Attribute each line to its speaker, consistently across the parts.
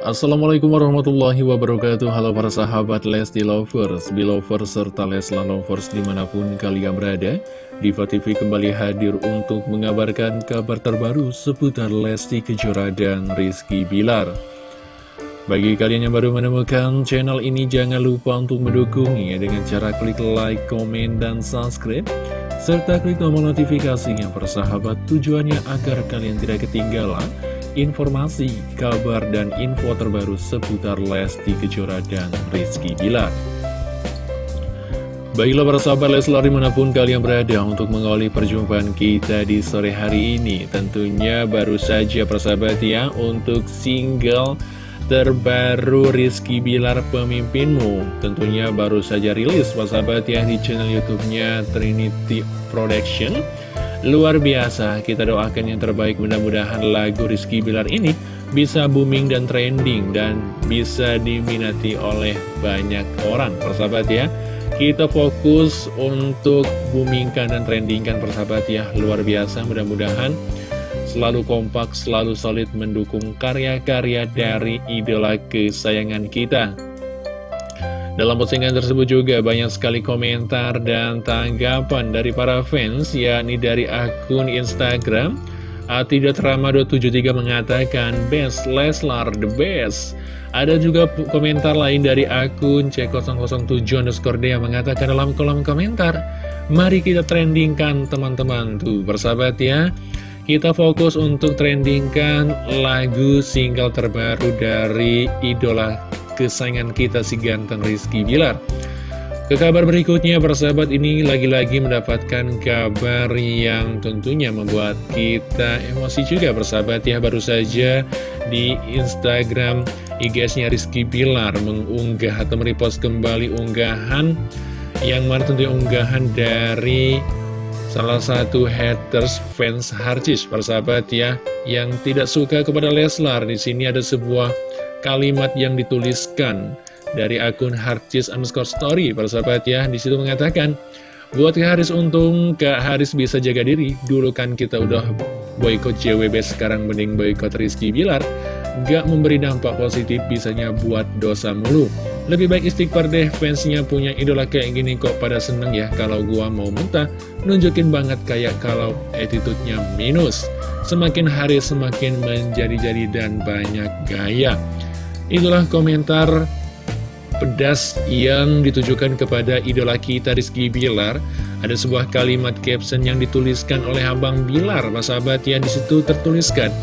Speaker 1: Assalamualaikum warahmatullahi wabarakatuh. Halo para sahabat Lesti Lovers, Belovers, serta Lesla Lovers di mana pun kalian berada. Diva TV kembali hadir untuk mengabarkan kabar terbaru seputar Lesti Kejora dan Rizky Bilar. Bagi kalian yang baru menemukan channel ini jangan lupa untuk mendukungnya dengan cara klik like, komen, dan subscribe serta klik tombol notifikasinya persahabat tujuannya agar kalian tidak ketinggalan informasi, kabar, dan info terbaru seputar Lesti Kejora dan Rizky Bilar. Baiklah para sahabat Leslar di mana pun kalian berada untuk mengawali perjumpaan kita di sore hari ini Tentunya baru saja persahabat ya untuk single terbaru Rizky Bilar Pemimpinmu Tentunya baru saja rilis persahabat ya di channel youtube-nya Trinity Production Luar biasa, kita doakan yang terbaik. Mudah-mudahan lagu Rizky Bilar ini bisa booming dan trending dan bisa diminati oleh banyak orang. Persahabat ya kita fokus untuk boomingkan dan trendingkan persahabat ya. Luar biasa mudah-mudahan selalu kompak, selalu solid mendukung karya-karya dari idola kesayangan kita dalam postingan tersebut juga banyak sekali komentar dan tanggapan dari para fans, yakni dari akun Instagram Atidatrama273 mengatakan Best Leslar the best. Ada juga komentar lain dari akun C007 underscore yang mengatakan dalam kolom komentar Mari kita trendingkan teman-teman. Tuh bersahabat ya. Kita fokus untuk trendingkan lagu single terbaru dari idola kesayangan kita si ganteng Rizky Bilar ke kabar berikutnya, persahabat ini lagi-lagi mendapatkan kabar yang tentunya membuat kita emosi juga, persahabat ya. Baru saja di Instagram IG-nya Rizky Bilar mengunggah atau merepost kembali unggahan yang mana tentunya unggahan dari salah satu haters fans Harcis, persahabat ya, yang tidak suka kepada Leslar. Di sini ada sebuah kalimat yang dituliskan dari akun Harcis underscore story persahabat ya. Di situ mengatakan buat Kak Haris untung Kak Haris bisa jaga diri. Dulu kan kita udah boykot JWB sekarang mending boykot Rizky Bilar. Gak memberi dampak positif bisanya buat dosa mulu. Lebih baik istighfar deh fansnya punya idola kayak gini kok pada seneng ya. Kalau gua mau muntah nunjukin banget kayak kalau attitude-nya minus. Semakin hari semakin menjadi-jadi dan banyak gaya Itulah komentar pedas yang ditujukan kepada idola kita Rizky Bilar. Ada sebuah kalimat caption yang dituliskan oleh Abang Bilar, Mas sahabat ya di situ tertuliskan.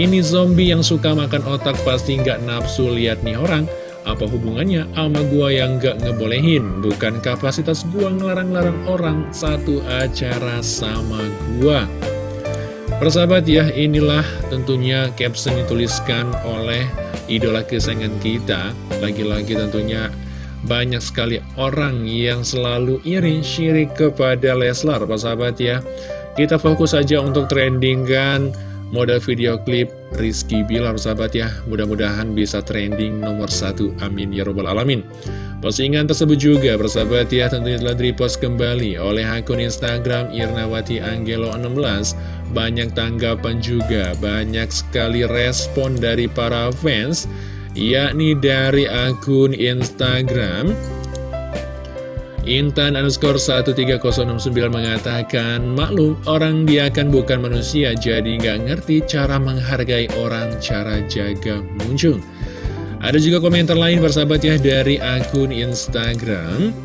Speaker 1: Ini zombie yang suka makan otak pasti nggak nafsu lihat nih orang. Apa hubungannya sama gua yang nggak ngebolehin? Bukan kapasitas gua ngelarang-larang orang satu acara sama gua. Persahabat ya, inilah tentunya caption dituliskan oleh idola kesayangan kita Lagi-lagi tentunya banyak sekali orang yang selalu iri syirik kepada Leslar Pak sahabat ya. Kita fokus saja untuk trendingkan model video klip Rizky Bilar sahabat ya. Mudah-mudahan bisa trending nomor satu. Amin ya robbal alamin Postingan tersebut juga persahabat ya tentunya telah repost kembali oleh akun Instagram Irnawati Angelo 16 Banyak tanggapan juga, banyak sekali respon dari para fans Yakni dari akun Instagram. Intan underscore 13069 mengatakan Maklum orang dia kan bukan manusia Jadi nggak ngerti cara menghargai orang Cara jaga muncul ada juga komentar lain persahabat ya dari akun Instagram.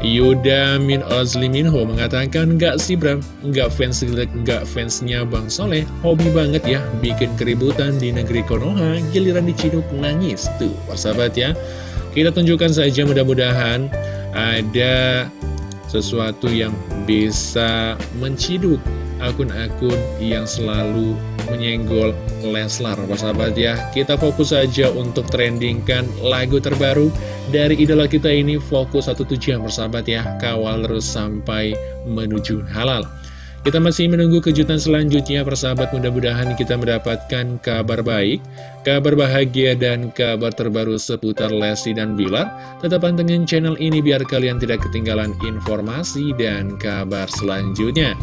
Speaker 1: Yuda Min Ozli Minho mengatakan Gak sih Bram, gak fans gak fansnya Bang Soleh. Hobi banget ya bikin keributan di negeri Konoha. Giliran diciduk nangis. Tuh persahabat ya. Kita tunjukkan saja mudah-mudahan ada sesuatu yang bisa menciduk akun-akun yang selalu menyenggol Leslar sahabat ya Kita fokus saja untuk trendingkan lagu terbaru dari idola kita ini Fokus satu tujuan persahabat ya Kawal terus sampai menuju halal kita masih menunggu kejutan selanjutnya persahabat mudah-mudahan kita mendapatkan kabar baik, kabar bahagia dan kabar terbaru seputar Lesti dan Bilar. Tetap pantengin channel ini biar kalian tidak ketinggalan informasi dan kabar selanjutnya.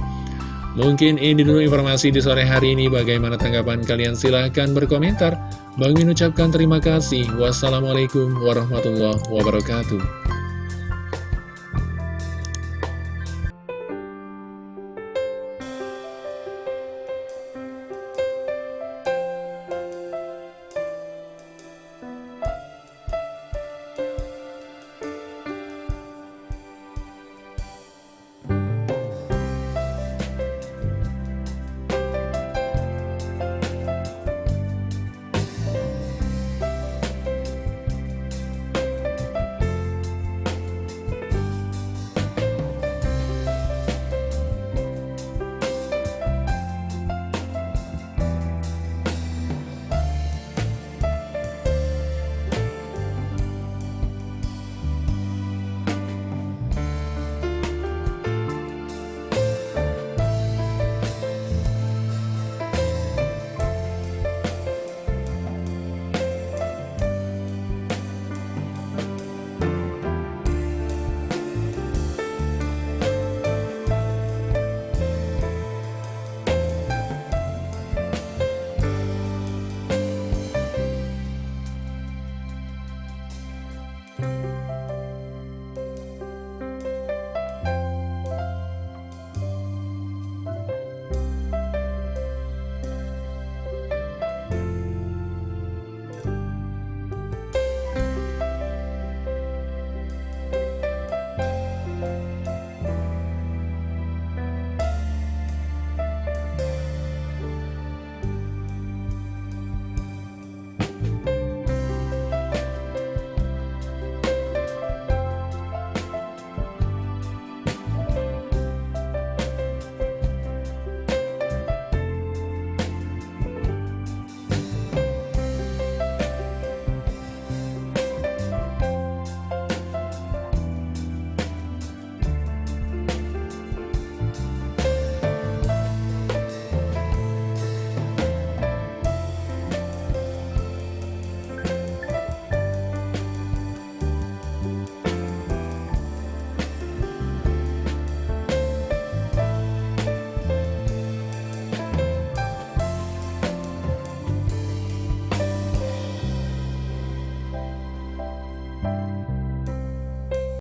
Speaker 1: Mungkin ini dulu informasi di sore hari ini. Bagaimana tanggapan kalian? Silahkan berkomentar. Bang Min ucapkan terima kasih. Wassalamualaikum warahmatullahi wabarakatuh.